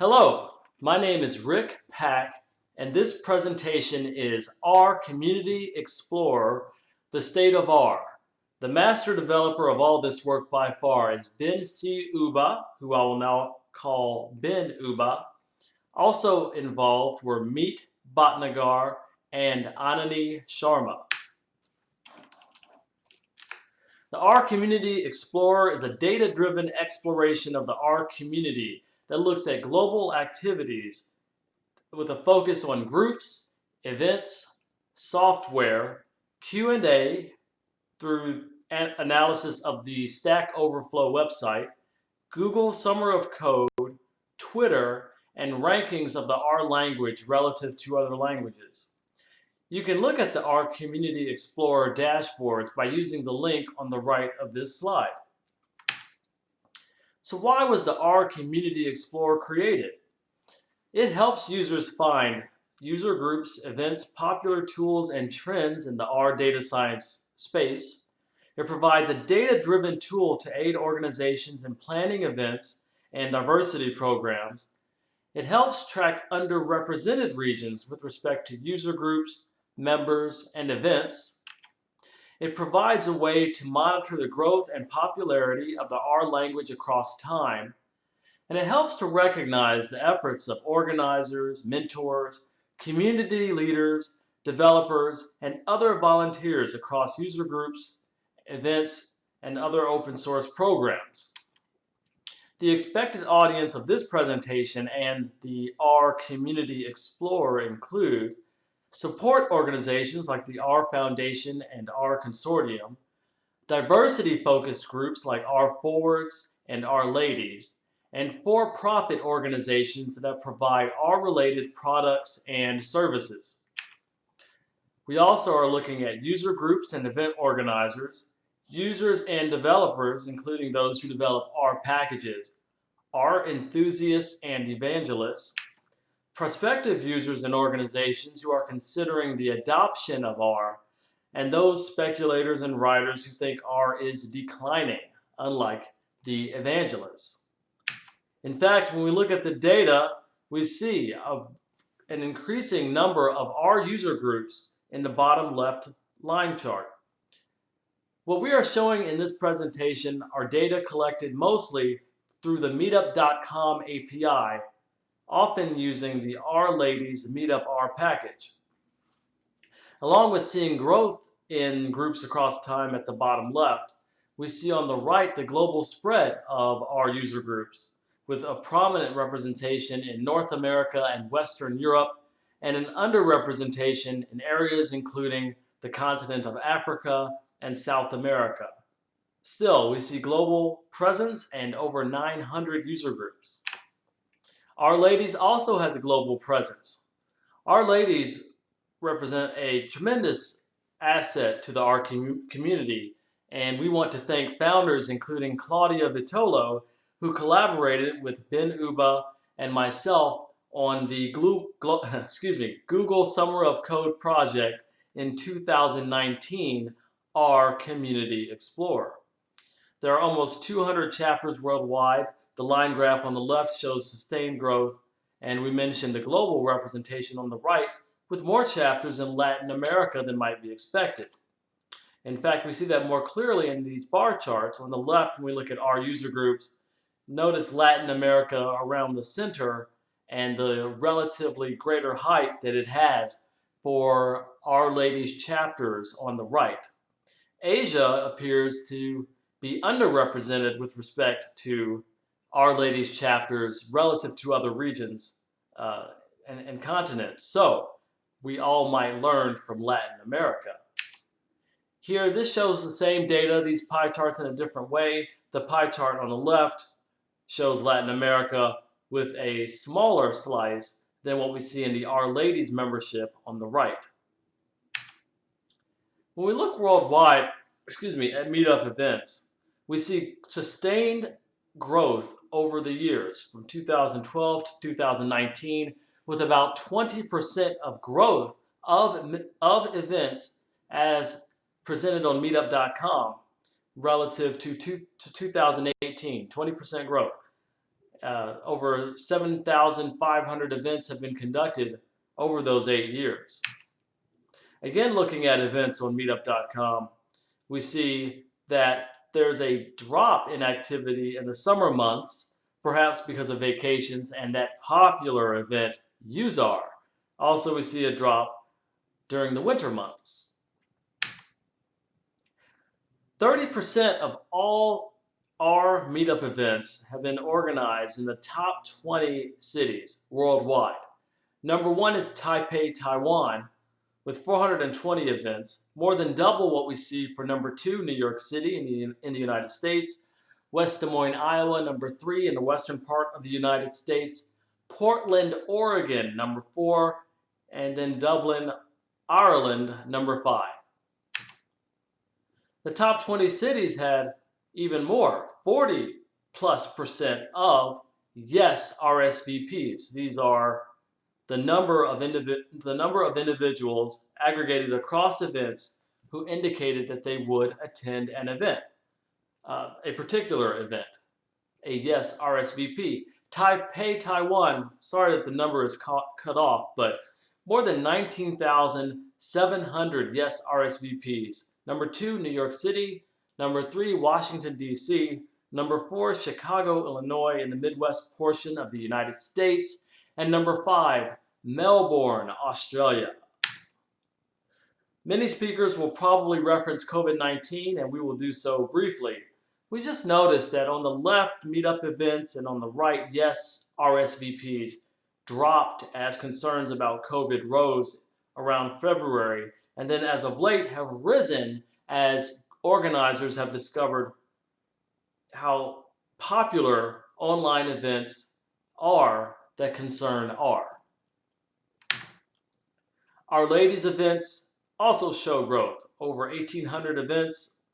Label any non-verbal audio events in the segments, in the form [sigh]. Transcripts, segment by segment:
Hello, my name is Rick Pack and this presentation is R Community Explorer, the state of R. The master developer of all this work by far is Ben C. Ubah, who I will now call Ben Ubah. Also involved were Meet Bhatnagar and Anani Sharma. The R Community Explorer is a data-driven exploration of the R community that looks at global activities with a focus on groups, events, software, Q&A through analysis of the Stack Overflow website, Google Summer of Code, Twitter, and rankings of the R language relative to other languages. You can look at the R Community Explorer dashboards by using the link on the right of this slide. So why was the R Community Explorer created? It helps users find user groups, events, popular tools, and trends in the R data science space. It provides a data-driven tool to aid organizations in planning events and diversity programs. It helps track underrepresented regions with respect to user groups, members, and events. It provides a way to monitor the growth and popularity of the R language across time, and it helps to recognize the efforts of organizers, mentors, community leaders, developers, and other volunteers across user groups, events, and other open source programs. The expected audience of this presentation and the R Community Explorer include support organizations like the R Foundation and R Consortium, diversity-focused groups like R Forwards and R Ladies, and for-profit organizations that provide R-related products and services. We also are looking at user groups and event organizers, users and developers, including those who develop R packages, R enthusiasts and evangelists, prospective users and organizations who are considering the adoption of R, and those speculators and writers who think R is declining, unlike the evangelists. In fact, when we look at the data, we see a, an increasing number of R user groups in the bottom left line chart. What we are showing in this presentation are data collected mostly through the meetup.com API often using the R Ladies Meetup R package. Along with seeing growth in groups across time at the bottom left, we see on the right the global spread of R user groups with a prominent representation in North America and Western Europe and an underrepresentation in areas including the continent of Africa and South America. Still, we see global presence and over 900 user groups. R Ladies also has a global presence. R Ladies represent a tremendous asset to the R community, and we want to thank founders including Claudia Vitolo, who collaborated with Ben Ubah and myself on the [laughs] excuse me, Google Summer of Code project in 2019, R Community Explorer. There are almost 200 chapters worldwide the line graph on the left shows sustained growth, and we mentioned the global representation on the right with more chapters in Latin America than might be expected. In fact, we see that more clearly in these bar charts. On the left, when we look at R user groups, notice Latin America around the center and the relatively greater height that it has for R Ladies chapters on the right. Asia appears to be underrepresented with respect to R Ladies chapters relative to other regions uh, and, and continents. So we all might learn from Latin America. Here, this shows the same data, these pie charts in a different way. The pie chart on the left shows Latin America with a smaller slice than what we see in the R Ladies membership on the right. When we look worldwide, excuse me, at meetup events, we see sustained growth over the years from 2012 to 2019 with about 20% of growth of, of events as presented on meetup.com relative to, two, to 2018, 20% growth. Uh, over 7,500 events have been conducted over those eight years. Again, looking at events on meetup.com, we see that there's a drop in activity in the summer months, perhaps because of vacations and that popular event, UseR. Also, we see a drop during the winter months. 30% of all our meetup events have been organized in the top 20 cities worldwide. Number one is Taipei, Taiwan, with 420 events, more than double what we see for number two, New York City in the, in the United States, West Des Moines, Iowa, number three in the western part of the United States, Portland, Oregon, number four, and then Dublin, Ireland, number five. The top 20 cities had even more, 40 plus percent of yes RSVPs. These are the number of the number of individuals aggregated across events who indicated that they would attend an event, uh, a particular event, a yes RSVP. Taipei, Taiwan, sorry that the number is cut off, but more than 19,700 yes RSVPs. Number two, New York City. Number three, Washington, D.C. Number four, Chicago, Illinois in the Midwest portion of the United States. And number five, Melbourne, Australia. Many speakers will probably reference COVID-19 and we will do so briefly. We just noticed that on the left, meetup events and on the right, yes, RSVPs dropped as concerns about COVID rose around February and then as of late have risen as organizers have discovered how popular online events are that concern are. R Ladies events also show growth, over 1,800 events,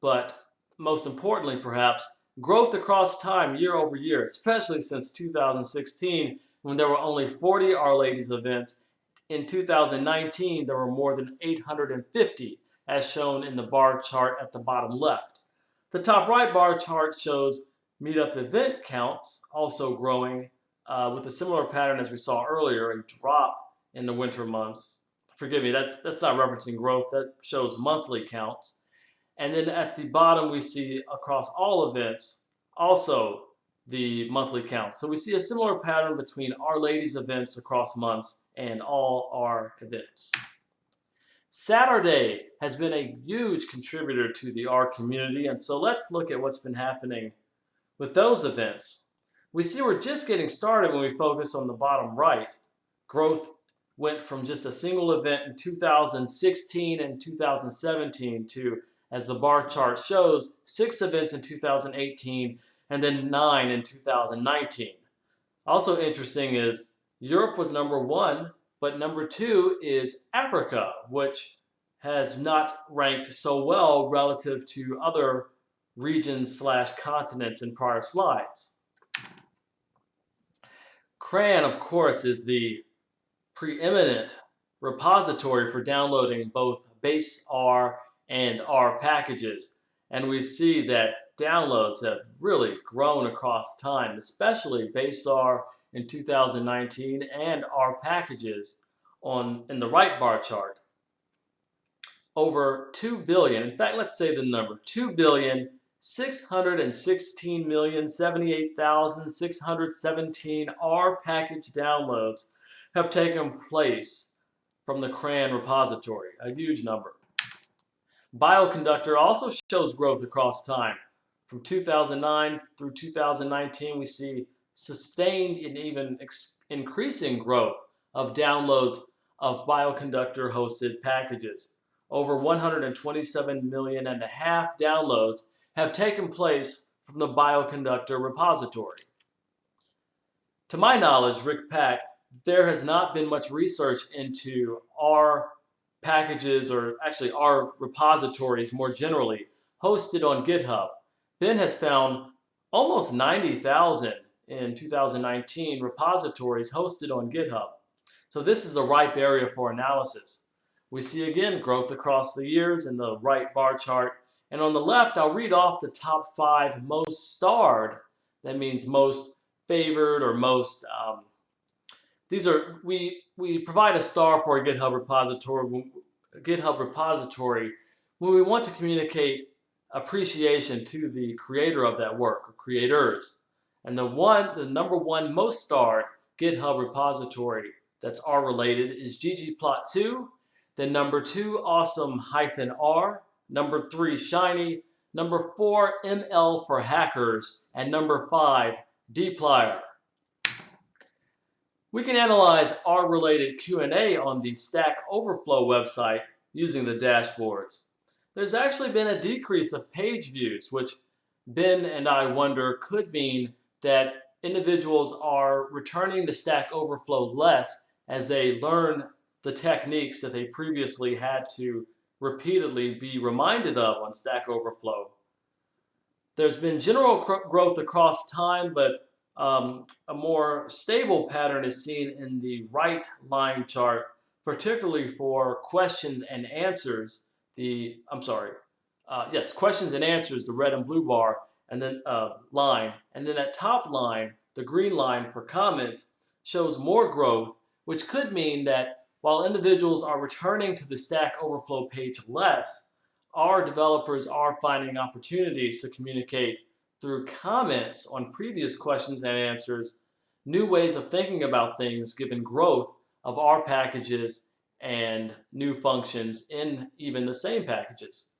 but most importantly perhaps, growth across time year over year, especially since 2016 when there were only 40 R Ladies events. In 2019, there were more than 850 as shown in the bar chart at the bottom left. The top right bar chart shows meetup event counts also growing uh, with a similar pattern as we saw earlier, a drop in the winter months. Forgive me, that, that's not referencing growth, that shows monthly counts. And then at the bottom, we see across all events, also the monthly counts. So we see a similar pattern between R Ladies events across months and all our events. SatRdays has been a huge contributor to the R community, and so let's look at what's been happening with those events. We see we're just getting started when we focus on the bottom right. Growth went from just a single event in 2016 and 2017 to, as the bar chart shows, six events in 2018 and then nine in 2019. Also interesting is Europe was number one but number two is Africa, which has not ranked so well relative to other regions slash continents in prior slides. CRAN, of course, is the preeminent repository for downloading both base R and R packages. And we see that downloads have really grown across time, especially base R in 2019 and R packages on in the right bar chart over 2 billion in fact let's say the number 2 billion 616 million 78,617 R package downloads have taken place from the CRAN repository, a huge number. Bioconductor also shows growth across time. From 2009 through 2019, we see sustained and even increasing growth of downloads of Bioconductor hosted packages. Over 127 million and a half downloads have taken place from the Bioconductor repository. To my knowledge, Rick Pack, there has not been much research into R packages or actually R repositories more generally hosted on GitHub. Ben has found almost 90,000 in 2019 repositories hosted on GitHub. So this is a ripe area for analysis. We see again growth across the years in the right bar chart. And on the left, I'll read off the top five most starred, that means most favored or most. Um, these are we we provide a star for a GitHub repository. A GitHub repository when we want to communicate appreciation to the creator of that work or creators. And the one, the number one most starred GitHub repository that's R related is ggplot2. Then number two, awesome-r. Number three, shiny. Number four, ML for hackers. And number five, dplyr. We can analyze R-related Q&A on the Stack Overflow website using the dashboards. There's actually been a decrease of page views, which Ben and I wonder could mean that individuals are returning to Stack Overflow less as they learn the techniques that they previously had to repeatedly be reminded of on Stack Overflow. There's been general growth across time, but um, a more stable pattern is seen in the right line chart, particularly for questions and answers. The I'm sorry, uh, yes, questions and answers, the red and blue bar, and then uh, line, and then that top line, the green line for comments, shows more growth, which could mean that while individuals are returning to the Stack Overflow page less, our developers are finding opportunities to communicate through comments on previous questions and answers, new ways of thinking about things given growth of our packages and new functions in even the same packages.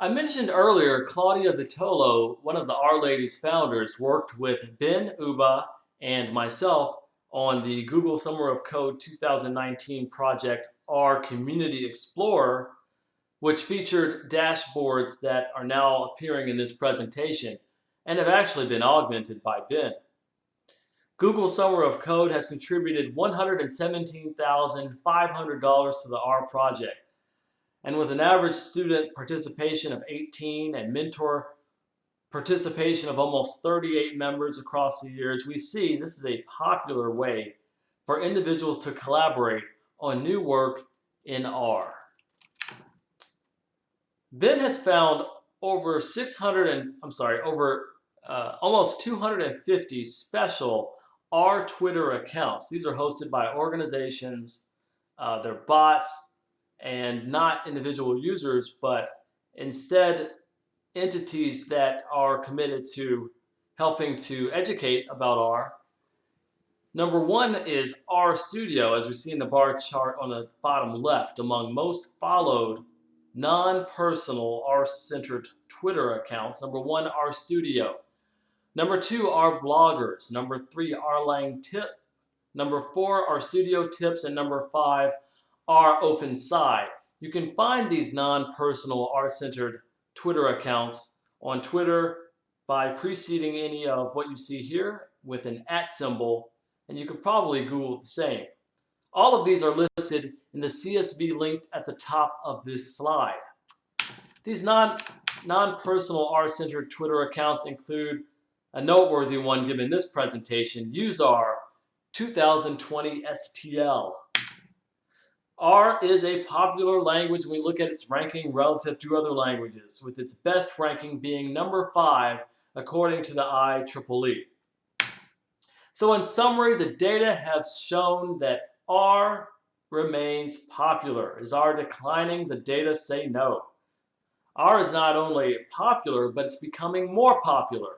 I mentioned earlier Claudia Vitolo, one of the R Ladies founders, worked with Ben Ubah and myself on the Google Summer of Code 2019 project R Community Explorer which featured dashboards that are now appearing in this presentation and have actually been augmented by Ben. Google Summer of Code has contributed $117,500 to the R project. And with an average student participation of 18 and mentor participation of almost 38 members across the years, we see this is a popular way for individuals to collaborate on new work in R. Ben has found over 600 and I'm sorry, over uh, almost 250 special R Twitter accounts. These are hosted by organizations, uh, they're bots, and not individual users, but instead entities that are committed to helping to educate about R. Number one is R Studio, as we see in the bar chart on the bottom left, among most followed non-personal R-centered Twitter accounts. Number one, R Studio. Number two, R bloggers. Number three, RLangTip. Number four, R Studio Tips. And number five, rOpenSci. You can find these non-personal R-centered Twitter accounts on Twitter by preceding any of what you see here with an at symbol, and you could probably Google the same. All of these are listed in the CSV linked at the top of this slide. These non, non-personal R-centered Twitter accounts include a noteworthy one given this presentation, UseR 2020 STL. R is a popular language when we look at its ranking relative to other languages, with its best ranking being number 5 according to the IEEE. So in summary, the data have shown that R remains popular. Is R declining? The data say no. R is not only popular, but it's becoming more popular.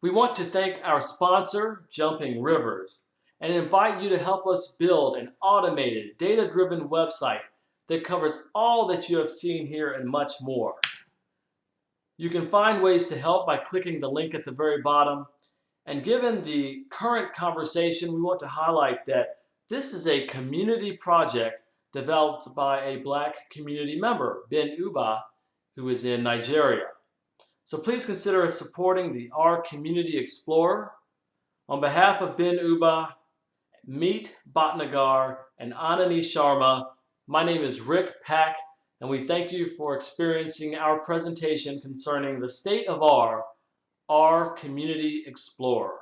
We want to thank our sponsor, Jumping Rivers, and invite you to help us build an automated, data-driven website that covers all that you have seen here and much more. You can find ways to help by clicking the link at the very bottom and given the current conversation, we want to highlight that this is a community project developed by a black community member, Ben Ubah, who is in Nigeria. So please consider supporting the R Community Explorer. On behalf of Ben Ubah, Meet Bhatnagar, and Anani Sharma, my name is Rick Pack, and we thank you for experiencing our presentation concerning the state of R R Community Explorer.